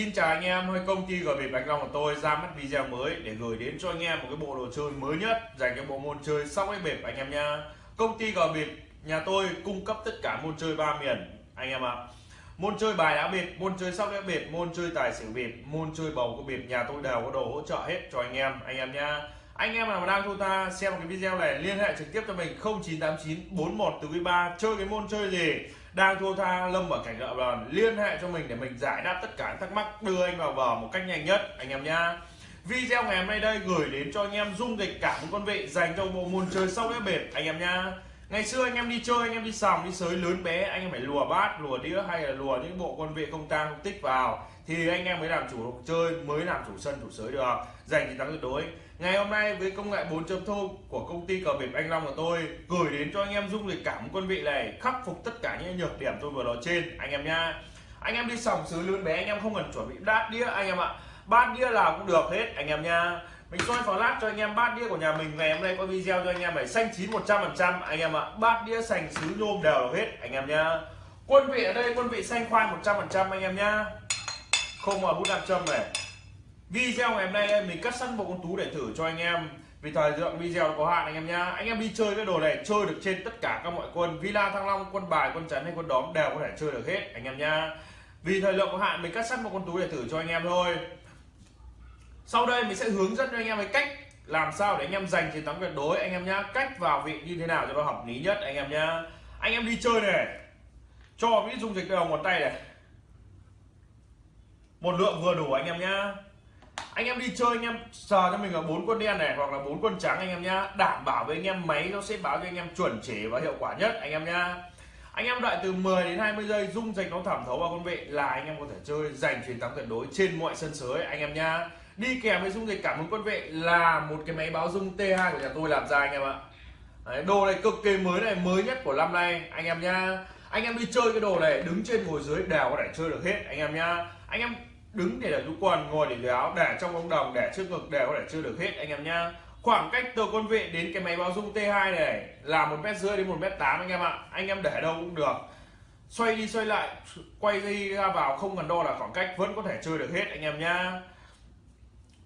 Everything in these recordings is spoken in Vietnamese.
Xin chào anh em, hơi công ty gửi về Bạch Long của tôi ra mắt video mới để gửi đến cho anh em một cái bộ đồ chơi mới nhất dành cho bộ môn chơi sóc đĩa bịp anh em nha. Công ty gửi bịp nhà tôi cung cấp tất cả môn chơi ba miền anh em ạ. À. Môn chơi bài đá bịp, môn chơi sóc đĩa bịp, môn chơi tài xỉu bịp, môn chơi bầu cua bịp nhà tôi đều có đồ hỗ trợ hết cho anh em anh em nha. Anh em nào mà đang thu ta xem cái video này liên hệ trực tiếp cho mình 0989 41 từ 3 chơi cái môn chơi gì đang thua tha, lâm ở cảnh nợ bờn. Liên hệ cho mình để mình giải đáp tất cả thắc mắc. Đưa anh vào vở một cách nhanh nhất, anh em nhá. Video ngày hôm nay đây gửi đến cho anh em dung dịch cả một con vị dành cho bộ môn chơi sóc đĩa bệt, anh em nhá. Ngày xưa anh em đi chơi, anh em đi sòng, đi sới lớn bé, anh em phải lùa bát, lùa đĩa hay là lùa những bộ con vị không tang, không tích vào. Thì anh em mới làm chủ chơi, mới làm chủ sân, chủ sới được. Giành chiến thắng tuyệt đối ngày hôm nay với công nghệ 4.0 của công ty cờ bịp anh Long của tôi gửi đến cho anh em dung lịch cảm quân vị này khắc phục tất cả những nhược điểm tôi vừa nói trên anh em nha anh em đi sòng xứ lớn bé anh em không cần chuẩn bị đát đĩa anh em ạ bát đĩa nào cũng được hết anh em nha mình soi phó lát cho anh em bát đĩa của nhà mình ngày hôm nay có video cho anh em phải xanh chín 100 phần trăm anh em ạ bát đĩa sành sứ nhôm đều hết anh em nha quân vị ở đây quân vị xanh khoai 100 phần trăm anh em nha không mà bút nam châm này video ngày hôm nay mình cắt sẵn một con tú để thử cho anh em. Vì thời lượng video có hạn anh em nhá. Anh em đi chơi cái đồ này, chơi được trên tất cả các mọi quân. Villa thăng long, quân bài, quân chắn hay quân đóm đều có thể chơi được hết, anh em nhá. Vì thời lượng có hạn, mình cắt sẵn một con tú để thử cho anh em thôi. Sau đây mình sẽ hướng dẫn cho anh em cái cách làm sao để anh em giành chiến thắng tuyệt đối, anh em nhá. Cách vào vị như thế nào cho nó hợp lý nhất, anh em nhá. Anh em đi chơi này. Cho biết dung dịch đầu một tay này. Một lượng vừa đủ, anh em nhá anh em đi chơi anh em sờ cho mình là bốn quân đen này hoặc là bốn quân trắng anh em nhá đảm bảo với anh em máy nó sẽ báo cho anh em chuẩn chỉ và hiệu quả nhất anh em nhá anh em đợi từ 10 đến 20 giây dung dịch nó thẩm thấu vào con vị là anh em có thể chơi giành chiến thắng tuyệt đối trên mọi sân sới anh em nhá đi kèm với dung dịch cảm ứng quân vị là một cái máy báo dung T2 của nhà tôi làm ra anh em ạ Đấy, đồ này cực kỳ mới này mới nhất của năm nay anh em nhá anh em đi chơi cái đồ này đứng trên ngồi dưới đều có thể chơi được hết anh em nhá anh em đứng để là rũ quần, ngồi để dưới áo, để trong ống đồng, để trước ngực đều có thể chơi được hết, anh em nhá. Khoảng cách từ con vị đến cái máy báo dung T2 này là một mét rưỡi đến một mét tám, anh em ạ. Anh em để đâu cũng được. Xoay đi xoay lại, quay đi ra vào không cần đo là khoảng cách, vẫn có thể chơi được hết, anh em nhá.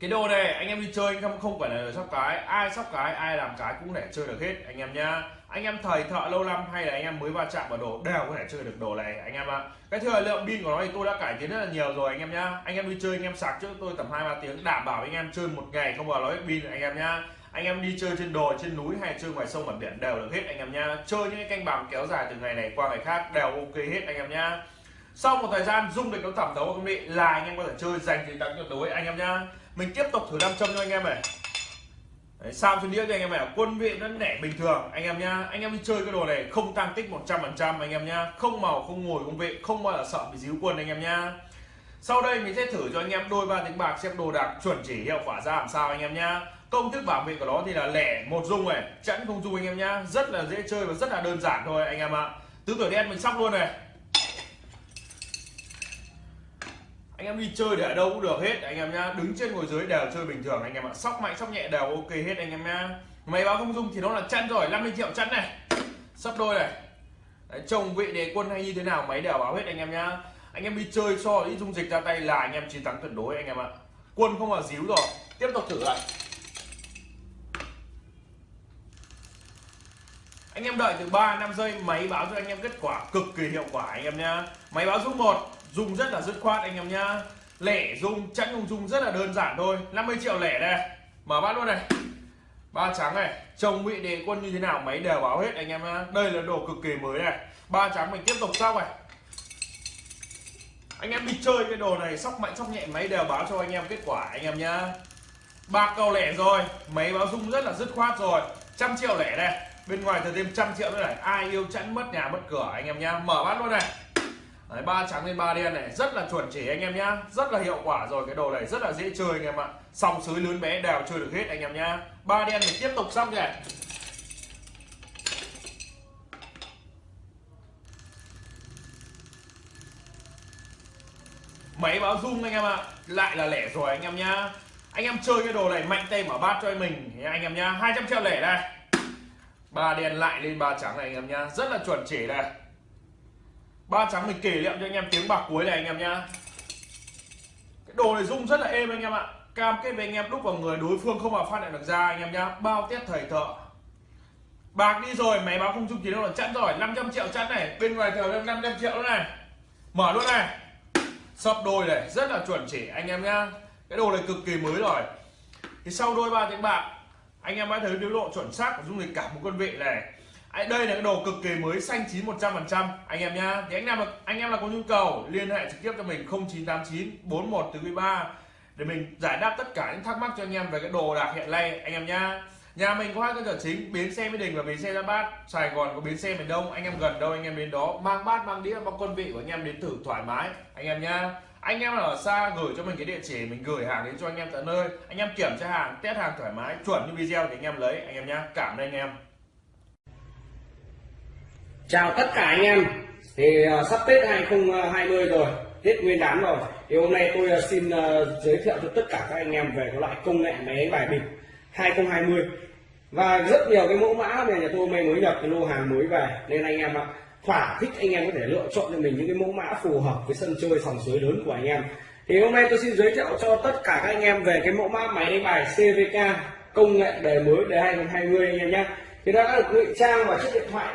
Cái đồ này, anh em đi chơi anh em không phải là sóc cái. Ai sóc cái, ai làm cái cũng để chơi được hết, anh em nhá anh em thầy thợ lâu năm hay là anh em mới va chạm vào đồ đều có thể chơi được đồ này anh em ạ cái thời lượng pin của nó thì tôi đã cải tiến rất là nhiều rồi anh em nhá anh em đi chơi anh em sạc trước tôi tầm hai ba tiếng đảm bảo anh em chơi một ngày không bao nói pin anh em nhá anh em đi chơi trên đồi trên núi hay chơi ngoài sông mặt biển đều được hết anh em nhá chơi những cái canh bạc kéo dài từ ngày này qua ngày khác đều ok hết anh em nhá sau một thời gian dung được nó thẩm thấu công nghệ là anh em có thể chơi dành chiến thắng tuyệt đối anh em nhá mình tiếp tục thử nam châm cho anh em này Đấy, sao cho đĩa cho anh em này quân vị nó nẻ bình thường. Anh em nhá anh em đi chơi cái đồ này không tăng tích 100 phần trăm anh em nhá. Không màu không ngồi không vị không bao giờ sợ bị díu quân anh em nhá. Sau đây mình sẽ thử cho anh em đôi ba tiếng bạc xem đồ đạc chuẩn chỉ hiệu quả ra làm sao anh em nhá. Công thức bảo vệ của nó thì là lẻ một dung này chẵn không dung anh em nhá. Rất là dễ chơi và rất là đơn giản thôi anh em ạ. Tứ tuổi đen mình sóc luôn này. Anh em đi chơi để ở đâu cũng được hết anh em nhá. Đứng trên ngồi dưới đều chơi bình thường anh em ạ. Sóc mạnh sóc nhẹ đều ok hết anh em nhá. Máy báo không dung thì nó là chăn rồi 50 triệu chăn này. Sắp đôi này. Đấy, chồng vị đề quân hay như thế nào máy đều báo hết anh em nhá. Anh em đi chơi so ít dung dịch ra tay là anh em chiến thắng tuyệt đối anh em ạ. Quân không là díu rồi. Tiếp tục thử lại. Anh em đợi từ 3 5 giây máy báo cho anh em kết quả cực kỳ hiệu quả anh em nhá. Máy báo dung một dùng rất là dứt khoát anh em nhá. Lẻ dùng chẵn không dùng rất là đơn giản thôi. 50 triệu lẻ đây. Mở bát luôn này. Ba trắng này. Chồng bị đề quân như thế nào? Máy đều báo hết anh em nhá. Đây là đồ cực kỳ mới này. Ba trắng mình tiếp tục sau này. Anh em đi chơi cái đồ này sóc mạnh sóc nhẹ, máy đều báo cho anh em kết quả anh em nhá. Bạc cầu lẻ rồi. Máy báo dung rất là dứt khoát rồi. Trăm triệu lẻ đây. Bên ngoài thừa thêm trăm triệu nữa này. Ai yêu chẵn mất nhà mất cửa anh em nhá. Mở bát luôn này. Đấy, ba trắng lên ba đen này rất là chuẩn chỉ anh em nhá. Rất là hiệu quả rồi cái đồ này rất là dễ chơi anh em ạ. Sòng sới lớn bé đều chơi được hết anh em nhá. Ba đen mình tiếp tục xong kìa. Máy báo zoom anh em ạ. Lại là lẻ rồi anh em nhá. Anh em chơi cái đồ này mạnh tay mở bát cho mình anh em nhá. 200 triệu lẻ đây. Ba đen lại lên ba trắng này anh em nhá. Rất là chuẩn chỉ đây ba trắng mình kể lại cho anh em tiếng bạc cuối này anh em nhá. Cái đồ này rung rất là êm anh em ạ. Cam kết với anh em đúc vào người đối phương không mà phát hiện được ra anh em nhá. Bao test thầy thợ. Bạc đi rồi, máy báo không trung chỉ đâu là chẵn rồi. 500 triệu chẵn này. Bên ngoài thờ thêm 500 triệu nữa này. Mở luôn này. Sập đôi này, rất là chuẩn chỉ anh em nhá. Cái đồ này cực kỳ mới rồi. Thì sau đôi ba tiếng bạc, anh em đã thấy biểu độ chuẩn xác của dung lịch cả một quân vị này. Đấy, đây là cái đồ cực kỳ mới xanh chín 100 phần trăm anh em nhá thì anh em là anh em là có nhu cầu liên hệ trực tiếp cho mình 0989 41 từ 3 để mình giải đáp tất cả những thắc mắc cho anh em về cái đồ đạc hiện nay anh em nhá nhà mình có hai cơ sở chính bến xe mỹ đình và bến xe ra bát sài gòn có bến xe miền đông anh em gần đâu anh em đến đó mang bát mang đĩa mang quân vị của anh em đến thử thoải mái anh em nhá anh em ở xa gửi cho mình cái địa chỉ mình gửi hàng đến cho anh em tận nơi anh em kiểm tra hàng test hàng thoải mái chuẩn như video thì anh em lấy anh em nhá cảm ơn anh em chào tất cả anh em. Thì uh, sắp tết 2020 rồi tết nguyên đán rồi. Thì hôm nay tôi uh, xin uh, giới thiệu cho tất cả các anh em về cái loại công nghệ máy đánh bài bịp 2020 và rất nhiều cái mẫu mã này nhà tôi mới mới nhập cái lô hàng mới về. Nên anh em ạ thỏa thích anh em có thể lựa chọn cho mình những cái mẫu mã phù hợp với sân chơi sòng suối lớn của anh em. Thì hôm nay tôi xin giới thiệu cho tất cả các anh em về cái mẫu mã máy đánh bài CVK công nghệ đời mới đời 2020 anh em nhé. Thì nó đã được ngụy trang vào chiếc điện thoại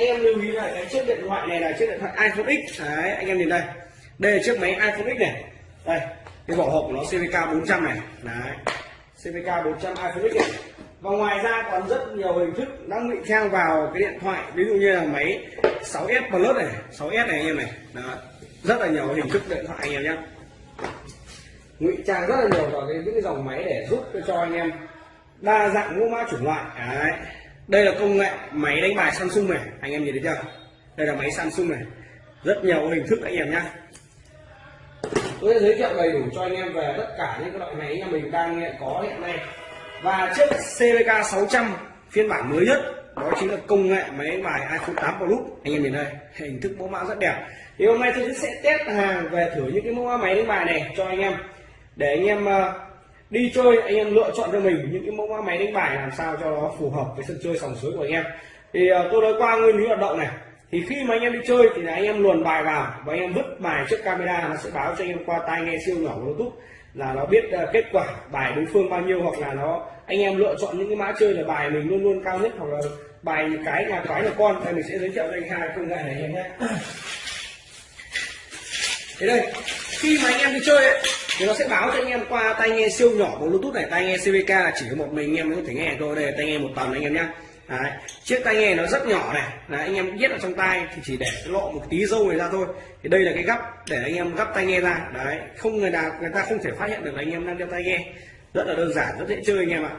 anh em lưu ý là cái chiếc điện thoại này là chiếc điện thoại iPhone X. Đấy, anh em nhìn đây. Đây là chiếc máy iPhone X này. Đây, cái vỏ hộp của nó CVK 400 này. Đấy CVK 400 iPhone X này. Và ngoài ra còn rất nhiều hình thức đang bị trang vào cái điện thoại. Ví dụ như là máy 6s plus này 6s này anh em này. Đó. rất là nhiều hình thức điện thoại anh em nhé. Ngụy trang rất là nhiều vào cái, những cái dòng máy để giúp cho anh em đa dạng mẫu mã chủng loại. Đấy đây là công nghệ máy đánh bài Samsung này, anh em nhìn thấy chưa? Đây là máy Samsung này. Rất nhiều hình thức anh em nhé tôi sẽ giới thiệu đầy đủ cho anh em về tất cả những loại máy nhà mình đang có hiện nay. Và chiếc CVK 600 phiên bản mới nhất, đó chính là công nghệ máy đánh bài iPhone 8 Plus anh em nhìn đây, hình thức mẫu mã rất đẹp. Thì hôm nay tôi sẽ test hàng về thử những cái mẫu máy đánh bài này cho anh em. Để anh em ờ, đi chơi anh em lựa chọn cho mình những cái mẫu mã máy đánh bài làm sao cho nó phù hợp với sân chơi sòng suối của anh em. Thì uh, tôi nói qua nguyên lý hoạt động này. Thì khi mà anh em đi chơi thì là anh em luồn bài vào và anh em vứt bài trước camera nó sẽ báo cho anh em qua tai nghe siêu nhỏ của bluetooth là nó biết uh, kết quả bài đối phương bao nhiêu hoặc là nó anh em lựa chọn những cái mã chơi là bài mình luôn luôn cao nhất hoặc là bài cái nhà cái là con. Đây mình sẽ giới thiệu cho anh hai công nghệ này em nhé. Thế đây khi mà anh em đi chơi ấy, thì nó sẽ báo cho anh em qua tai nghe siêu nhỏ của bluetooth này. Tai nghe CVK chỉ có một mình anh em mới có thể nghe thôi. Đây tai nghe một tầng anh em nhé Đấy. chiếc tai nghe nó rất nhỏ này. Đấy, anh em biết ở trong tai thì chỉ để lộ một tí dâu này ra thôi. Thì đây là cái gấp để anh em gấp tai nghe ra. Đấy không người nào người ta không thể phát hiện được là anh em đang đeo tai nghe. Rất là đơn giản rất dễ chơi anh em ạ.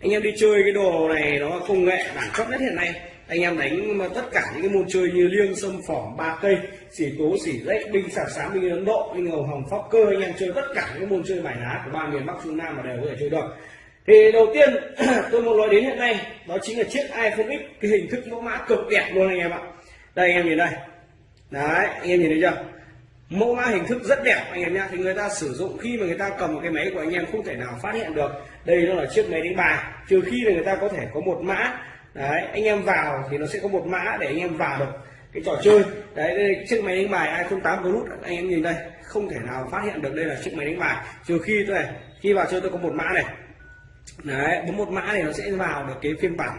Anh em đi chơi cái đồ này nó công nghệ đẳng cấp nhất hiện nay anh em đánh tất cả những cái môn chơi như liêng, sâm, phỏng, ba cây, xỉ tố xỉ rách binh sạc sáng binh ấn độ binh hồng hồng phóc cơ, anh em chơi tất cả những môn chơi bài lá của ba miền bắc, trung nam mà đều có thể chơi được. Thì đầu tiên, tôi muốn nói đến hiện nay, đó chính là chiếc iPhone X cái hình thức mẫu mã cực đẹp luôn anh em ạ. Đây, anh em nhìn đây. Đấy, anh em nhìn thấy chưa? Mẫu mã hình thức rất đẹp, anh em nhá. Thì người ta sử dụng khi mà người ta cầm một cái máy của anh em không thể nào phát hiện được. Đây nó là chiếc máy đánh bài. Trừ khi là người ta có thể có một mã đấy, anh em vào thì nó sẽ có một mã để anh em vào được cái trò chơi. Đấy, đây chiếc máy đánh bài iPhone 8 Plus anh em nhìn đây, không thể nào phát hiện được đây là chiếc máy đánh bài. Trừ khi tôi này khi vào chơi tôi có một mã này. Đấy bấm một mã này nó sẽ vào được cái phiên bản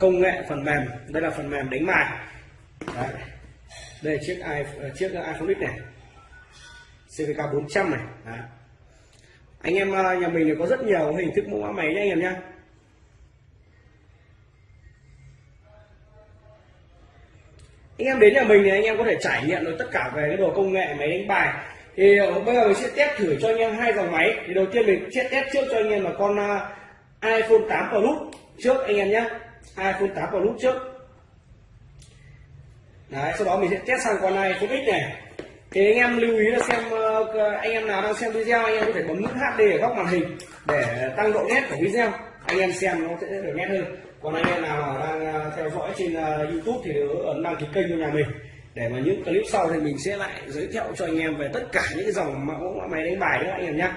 công nghệ phần mềm. Đây là phần mềm đánh bài. Đấy. đây chiếc iPhone ờ, chiếc iPhone X này. CVK 400 này. Đấy. anh em ờ, nhà mình có rất nhiều hình thức mẫu mã máy nhé anh em nhé anh em đến nhà mình thì anh em có thể trải nghiệm được tất cả về cái đồ công nghệ máy đánh bài. Thì ờ, bây giờ mình sẽ test thử cho anh em hai dòng máy. Thì đầu tiên mình sẽ test trước cho anh em là con ờ, iPhone 8 Plus trước anh em nhé. iPhone 8 Plus trước. Đấy, sau đó mình sẽ test sang con iPhone X này. Thì anh em lưu ý là xem ờ, anh em nào đang xem video anh em có thể bấm nút HD ở góc màn hình để tăng độ nét của video. Anh em xem nó sẽ được nét hơn còn anh em nào đang ờ, theo dõi trên ờ, YouTube thì ấn đăng ký kênh cho nhà mình. Để mà những clip sau thì mình sẽ lại giới thiệu cho anh em về tất cả những cái dòng mẫu máy đánh bài nữa anh em nhé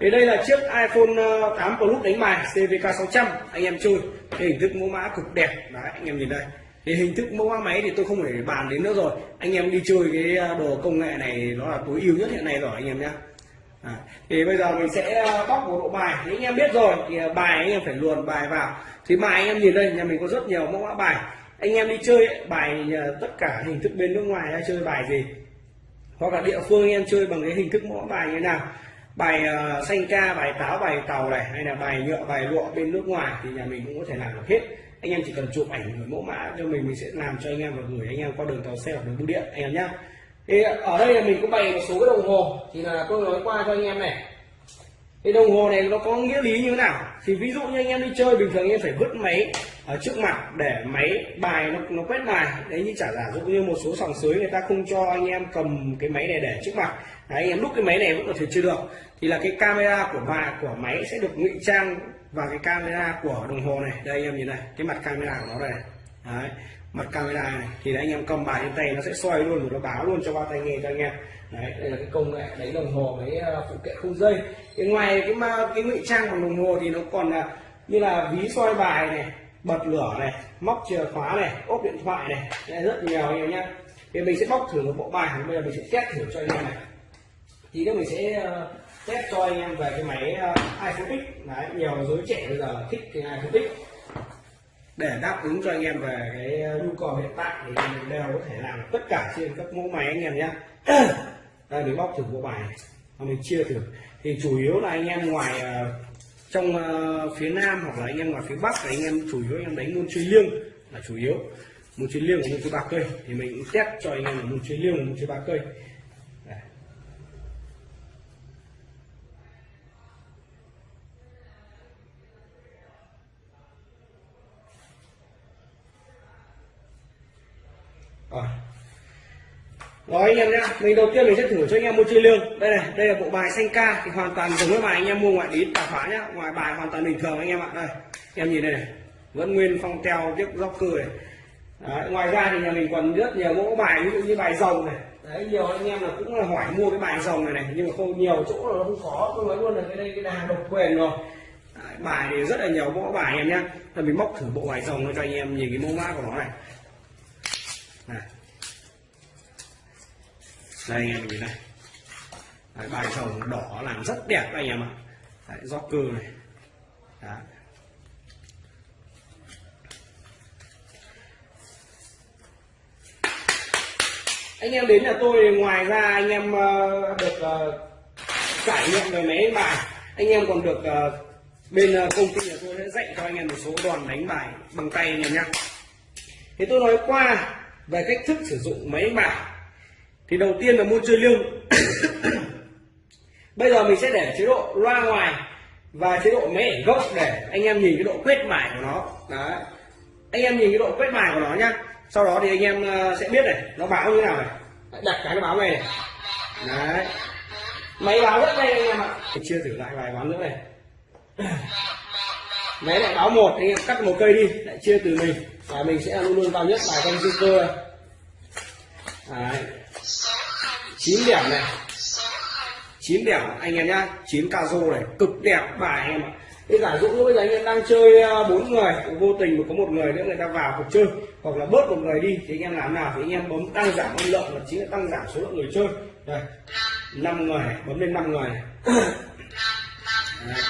thì đây là chiếc iPhone ờ, 8 Plus đánh bài CVK 600 anh em chơi, cái hình thức mẫu mã cực đẹp. Đấy, anh em nhìn đây. Thì hình thức mẫu mã máy thì tôi không thể bàn đến nữa rồi. Anh em đi chơi cái đồ công nghệ này, nó là tối ưu nhất hiện nay rồi, anh em nhé À, thì bây giờ mình sẽ ờ, bóc một bộ bài. Thì anh em biết rồi thì ờ, bài anh em phải luồn bài vào. Thì bài anh em nhìn đây nhà mình có rất nhiều mẫu mã bài. Anh em đi chơi ấy, bài ờ, tất cả hình thức bên nước ngoài hay chơi bài gì hoặc là địa phương anh em chơi bằng cái hình thức mẫu mã bài như thế nào. Bài xanh ca bài táo bài tàu này hay là bài nhựa bài lụa bên nước ngoài thì nhà mình cũng có thể làm được hết. Anh em chỉ cần chụp ảnh gửi mẫu mã cho mình mình sẽ làm cho anh em và gửi anh em qua đường tàu xe hoặc đường bưu điện anh em nhé thì ở đây là mình cũng bày một số cái đồng hồ. Thì là tôi nói qua cho anh em này. Cái đồng hồ này nó có nghĩa lý như thế nào? Thì ví dụ như anh em đi chơi bình thường anh em phải vứt máy ở trước mặt để máy bài nó nó quét bài. Đấy như chả giả dụ như một số sòng sới người ta không cho anh em cầm cái máy này để trước mặt. Đấy, anh em lúc cái máy này vẫn có thể chưa được. Thì là cái camera của bà của máy sẽ được ngụy trang vào cái camera của đồng hồ này. Đây anh em nhìn này cái mặt camera của nó đây này. đấy mặt camera này thì đấy, anh em cầm bài trên tay nó sẽ xoay luôn rồi nó báo luôn cho ba tay nghe cho anh em. Đấy đây là cái công nghệ đấy đồng hồ với ờ, phụ kiện không dây. Thì ngoài cái ma cái ngụy trang bằng đồng hồ thì nó còn là như là ví soi bài này bật lửa này móc chìa khóa này ốp điện thoại này. Đây, rất nhiều anh em nhé thì mình sẽ bóc thử một bộ bài bây giờ mình sẽ test thử cho anh em này. Thì đó mình sẽ ờ, test cho anh em về cái máy ờ, iPhone X. Đấy nhiều giới trẻ bây giờ thích cái iPhone X để đáp ứng cho anh em về cái ờ, nhu cầu hiện tại thì mình đều có thể làm tất cả trên các mẫu máy anh em nhé. Đây, mình bóc thử bộ bài và mình chia thử. Thì chủ yếu là anh em ngoài ờ, trong ờ, phía nam hoặc là anh em ngoài phía bắc thì anh em chủ yếu anh em đánh môn chơi liêng là chủ yếu. Môn chơi liêng và môn chơi ba cây. Thì mình cũng test cho anh em là môn chơi liêng và môn chơi ba cây Đây. Ờ. nói anh em nhá, mình đầu tiên mình sẽ thử cho anh em môn chơi liêng. Đây này, đây là bộ bài xanh ca thì hoàn toàn giống với bài anh em mua ngoại lý tạp hóa nhá, ngoài bài hoàn toàn bình thường anh em ạ. Đây, em nhìn đây này, vẫn nguyên phong teo tiếp dốc cơ này. Đấy, ngoài ra thì nhà mình còn rất nhiều mẫu bài ví dụ như bài rồng này. Đấy, nhiều anh em là cũng là hỏi mua cái bài rồng này này nhưng mà không nhiều chỗ là nó không có. Tôi nói luôn là cái đây cái đà độc quyền rồi. Đấy, bài thì rất là nhiều mẫu bài anh em nhá. Rồi mình móc thử bộ bài rồng cho anh em nhìn cái mẫu mã của nó. Này đây anh em nhìn này Đấy, bài chồng đỏ làm rất đẹp anh em ạ. Đấy, do cơ này. Đấy. anh em đến nhà tôi ngoài ra anh em ờ, được ờ, trải nghiệm về máy đánh bài. Anh em còn được ờ, bên công ty nhà tôi sẽ dạy cho anh em một số đòn đánh bài bằng tay anh em nhé thì tôi nói qua về cách thức sử dụng máy đánh bài thì đầu tiên là môn chơi liêng bây giờ mình sẽ để chế độ loa ngoài và chế độ máy ảnh gốc để anh em nhìn cái độ quét mải của nó. Đấy. Anh em nhìn cái độ quét mài của nó nhá. Sau đó thì anh em ờ, sẽ biết này, nó báo như thế nào này. Đặt cái nó báo này này. Đấy. Máy báo rất đây anh em ạ. Mình chia thử lại vài ván nữa này. Máy lại báo một, anh em cắt một cây đi, lại chia từ mình. Và mình sẽ luôn luôn vào nhất bài con cơ này đấy. 9 điểm này. 9 điểm. Anh em nhá 9 ca rô này cực đẹp bài anh em ạ. Thế giả dụ như bây giờ anh em đang chơi à, bốn người vô tình mà có một người nữa người ta vào cuộc chơi. Hoặc là bớt một người đi thì anh em làm nào thì anh em bấm tăng giảm âm lượng là chính là tăng giảm số lượng người chơi. Đây năm người này, bấm lên 5 người. Này. Đấy.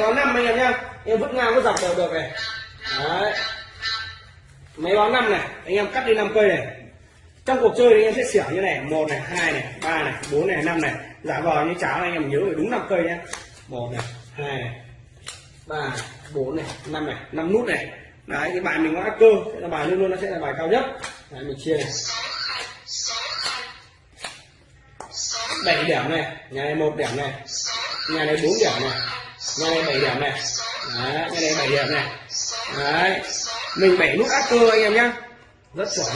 máy năm anh em nhá em vứt ngang vứt dọc đều được này. Đấy máy báo năm này, anh em cắt đi 5 cây này. Trong cuộc chơi thì anh em sẽ xỉa như này, một này, hai này, ba này, bốn này, năm này. Giả vờ như cháo anh em nhớ phải đúng 5 cây nhé một này, hai này, ba bốn này, năm này, năm nút này. Đấy, cái bài mình có ác cơ sẽ là bài luôn luôn, nó sẽ là bài cao nhất. Đấy, mình chia này. Bảy điểm này, nhà này một điểm này, nhà này bốn điểm này, nhà này bảy điểm này. Đấy, nhà này bảy điểm này. Đấy mình bảy nút ác cơ anh em nhá. Rất chuẩn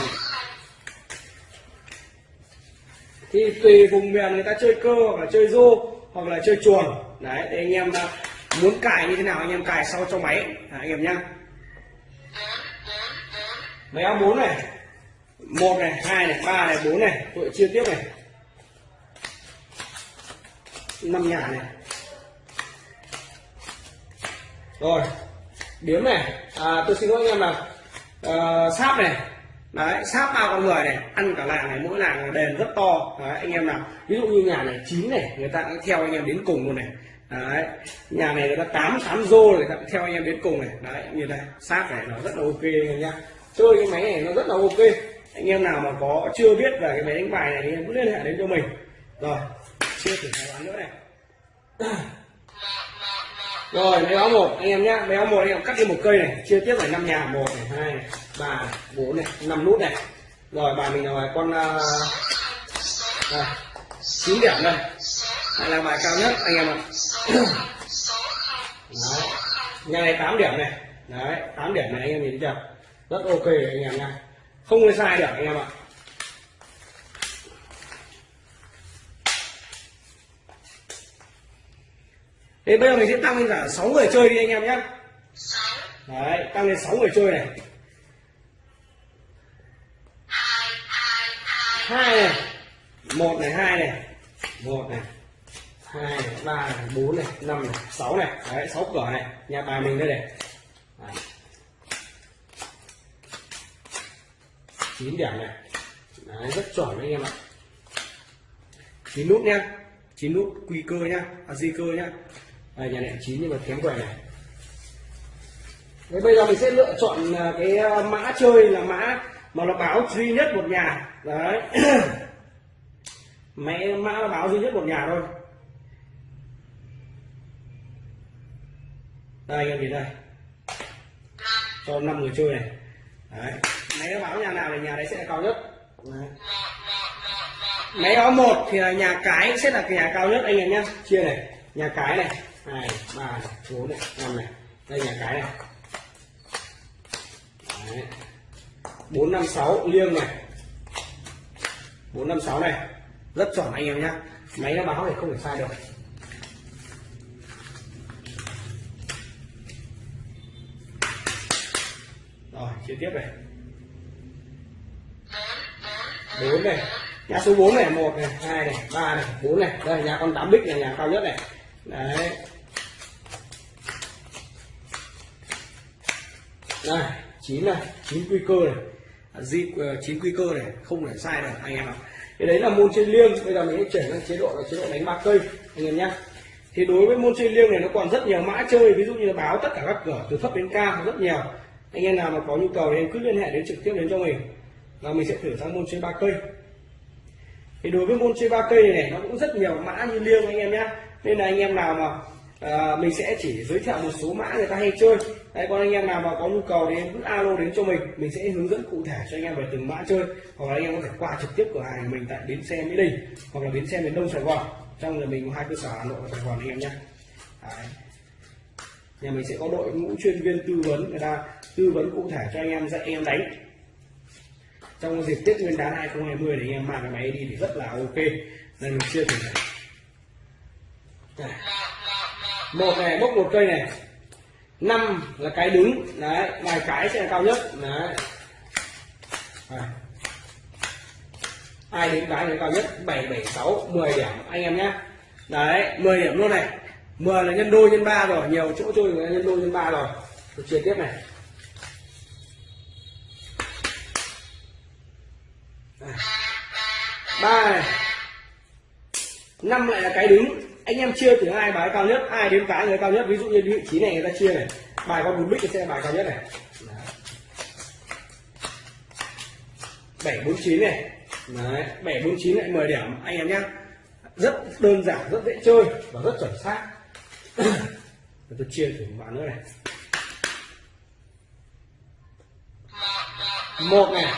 thì tùy vùng miền người ta chơi cơ hoặc là chơi rô hoặc là chơi chuồn đấy thì anh em à, muốn cài như thế nào anh em cài sau cho máy. Đấy, anh em nhá. Máy áo bốn này. Một này hai này ba này bốn này. Tôi chia tiếp này. Năm nhà này. Rồi điếm này à, tôi xin lỗi anh em là à, ờ, sáp này. Đấy sáp bao con người này ăn cả làng này mỗi làng là đền rất to. Đấy, anh em nào. Ví dụ như nhà này chín này người ta cũng theo anh em đến cùng luôn này. Đấy nhà này người ta tám tám rô người ta cũng theo anh em đến cùng này. Đấy như đây sáp này nó rất là ok anh em nhá. Chơi cái máy này nó rất là ok. Anh em nào mà có chưa biết về cái máy đánh bài này thì em cứ liên hệ đến cho mình. Rồi chưa thử tài khoản nữa này. rồi máy báo một anh em nhá. Máy báo một anh em cắt đi một cây này chia tiếp phải năm nhà. Một này hai này, ba bốn này năm nút này. Rồi bài mình là bài con uh, điểm đây. Đây là bài cao nhất anh em ạ. Đấy nhà này 8 điểm này. Đấy 8 điểm này anh em nhìn thấy chưa? Rất ok anh em nha không có sai được anh em ạ. Thế bây giờ mình sẽ tăng lên cả 6 người chơi đi anh em nhé. Đấy, tăng lên 6 người chơi này. Hai này. Một này hai này. Một này. Hai này ba này bốn này năm này sáu này. Đấy sáu cửa này. Nhà bài mình đây này. Đấy. chín điểm này. Đấy, rất chuẩn anh em ạ. Chín nút nhá. Chín nút quy cơ nhá. À, di cơ nhá đây, nhà này chín nhưng mà kém quẻ này. Thế bây giờ mình sẽ lựa chọn à, cái à, mã chơi là mã mà nó báo duy nhất một nhà. Đấy. Mẹ mã nó báo duy nhất một nhà thôi. Đây anh em nhìn đây. Cho năm người chơi này. Đấy. Máy nó báo nhà nào thì nhà đấy sẽ là cao nhất. Đấy. máy báo một thì là nhà cái sẽ là cái nhà cao nhất. Anh em nhé chia này. Nhà cái này hai ba này, bốn này. Năm này đây nhà cái này. Đấy bốn năm sáu liêng này. Bốn năm sáu này. Rất chuẩn anh em nhé máy nó báo thì không thể sai được. Rồi chia tiếp này. Bốn này. Nhà số 4 này một này hai này ba này bốn này. Đây nhà con tám bích là nhà cao nhất này. Đấy. Đây chín này chín quy cơ này. À, Dịp ờ, chín quy cơ này không thể sai được anh em ạ. Cái đấy là môn chơi liêng. Bây giờ mình sẽ chuyển sang chế độ là chế độ đánh ba cây anh em nhé. Thì đối với môn chơi liêng này nó còn rất nhiều mã chơi. Ví dụ như là báo tất cả các cửa từ thấp đến cao rất nhiều. Anh em nào mà có nhu cầu thì em cứ liên hệ đến trực tiếp đến cho mình. Và mình sẽ thử sang môn chơi ba cây. Thì đối với môn chơi ba cây này, này nó cũng rất nhiều mã như liêng anh em nhé. Nên là anh em nào mà à, mình sẽ chỉ giới thiệu một số mã người ta hay chơi. Đấy còn anh em nào mà có nhu cầu thì em cứ alo đến cho mình mình sẽ hướng dẫn cụ thể cho anh em về từng mã chơi. Hoặc là anh em có thể qua trực tiếp cửa hàng của mình tại bến xe mỹ đình hoặc là bến xe miền đông sài gòn. Trong là mình có hai cơ sở hà nội và sài gòn anh em nhé. Nhà mình sẽ có đội ngũ chuyên viên tư vấn người ta tư vấn cụ thể cho anh em dạy anh em đánh. Trong dịp Tết Nguyên đán 2020 thì anh em mang cái máy đi thì rất là ok. Nên mình chưa thử này. này một này, bốc một cây này. Năm là cái đứng. Đấy vài cái sẽ là cao nhất. Đấy. Đây. ai đến cái thì cao nhất? Bảy bảy, sáu, mười điểm. Anh em nhé. Đấy 10 điểm luôn này. 10 là nhân đôi, nhân ba rồi. Nhiều chỗ chơi người nhân đôi, nhân ba rồi. Tôi chia tiếp này. Ba này. Năm lại là cái đứng anh em chia từ hai bài cao nhất, ai đến cái người cao nhất, ví dụ như vị trí này người ta chia này. Bài con bốn bích thì sẽ bài cao nhất này. Bảy bốn chín này. Đấy, bảy bốn chín lại 10 điểm. Anh em nhé. Rất đơn giản, rất dễ chơi và rất chuẩn xác. Tôi chia thử một bạn nữa này. Một này.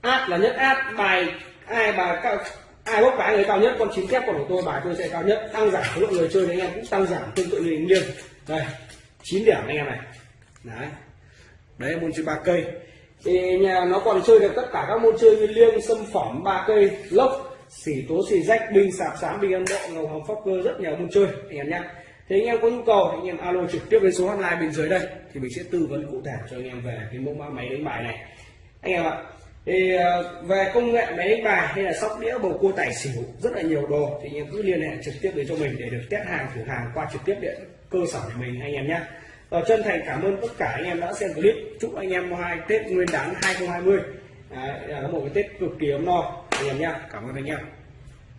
Áp là nhất áp bài ai bài cao ai bốc cái người cao nhất, con chín kép con của tôi bài tôi sẽ cao nhất. Tăng giảm số lượng người chơi đấy anh em, cũng tăng giảm tương tự như nghiêng. Đây, chín điểm anh em này. Đấy. Đấy, môn chơi ba cây. Thì nhà nó còn chơi được tất cả các môn chơi như liêng xâm phẩm, ba cây, lốc, xỉ tố, xỉ rách, binh, sạp, sám, binh, âm độ ngầu hồng phóc cơ, rất nhiều môn chơi, anh em nhé thì anh em có nhu cầu thì anh em alo trực tiếp đến số hotline bên dưới đây, thì mình sẽ tư vấn cụ thể cho anh em về cái mẫu mã máy đánh bài này. Anh em ạ thì ờ, về công nghệ máy đánh bài hay là sóc đĩa bầu cua tài xỉu rất là nhiều đồ. Thì anh em cứ liên hệ trực tiếp đến cho mình để được test hàng thử hàng qua trực tiếp điện cơ sở của mình anh em nhé. Và chân thành cảm ơn tất cả anh em đã xem clip. Chúc anh em hai Tết Nguyên đán 2020 Đấy, là một cái Tết cực kỳ ấm no anh em nhé. Cảm ơn anh em.